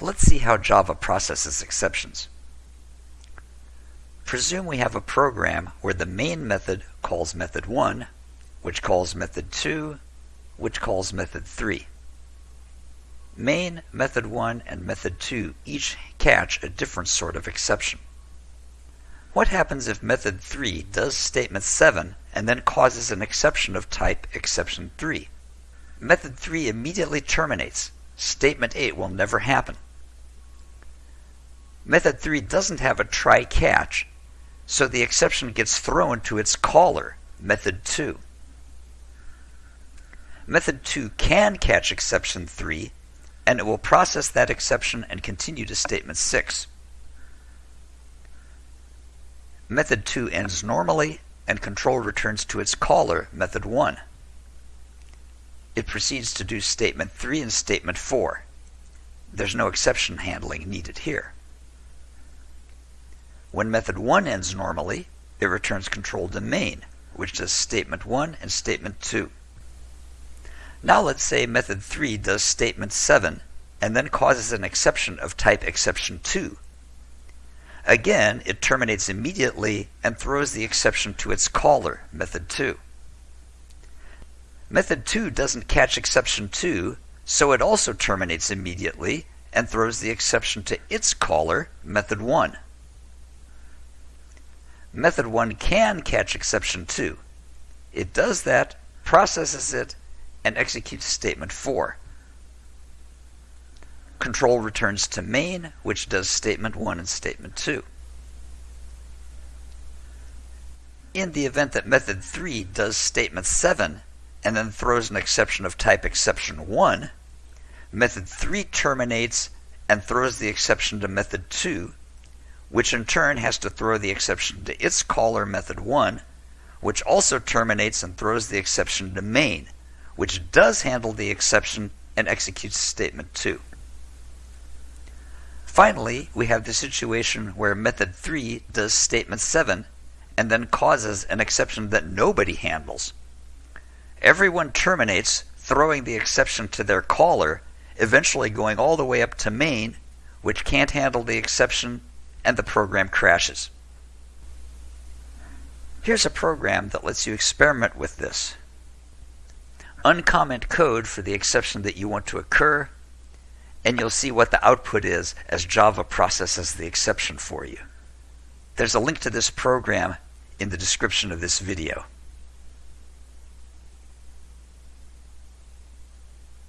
Let's see how Java processes exceptions. Presume we have a program where the main method calls method 1, which calls method 2, which calls method 3. Main, method 1, and method 2 each catch a different sort of exception. What happens if method 3 does statement 7 and then causes an exception of type exception 3? Method 3 immediately terminates. Statement 8 will never happen. Method 3 doesn't have a try catch, so the exception gets thrown to its caller, method 2. Method 2 can catch exception 3, and it will process that exception and continue to statement 6. Method 2 ends normally, and control returns to its caller, method 1. It proceeds to do statement 3 and statement 4. There's no exception handling needed here. When method 1 ends normally, it returns control to main, which does statement 1 and statement 2. Now let's say method 3 does statement 7 and then causes an exception of type exception 2. Again, it terminates immediately and throws the exception to its caller, method 2. Method 2 doesn't catch exception 2, so it also terminates immediately and throws the exception to its caller, method 1. Method 1 can catch exception 2. It does that, processes it, and executes statement 4. Control returns to main, which does statement 1 and statement 2. In the event that method 3 does statement 7 and then throws an exception of type exception 1, method 3 terminates and throws the exception to method 2 which in turn has to throw the exception to its caller method 1, which also terminates and throws the exception to main, which does handle the exception and executes statement 2. Finally, we have the situation where method 3 does statement 7 and then causes an exception that nobody handles. Everyone terminates, throwing the exception to their caller, eventually going all the way up to main, which can't handle the exception and the program crashes. Here's a program that lets you experiment with this. Uncomment code for the exception that you want to occur, and you'll see what the output is as Java processes the exception for you. There's a link to this program in the description of this video.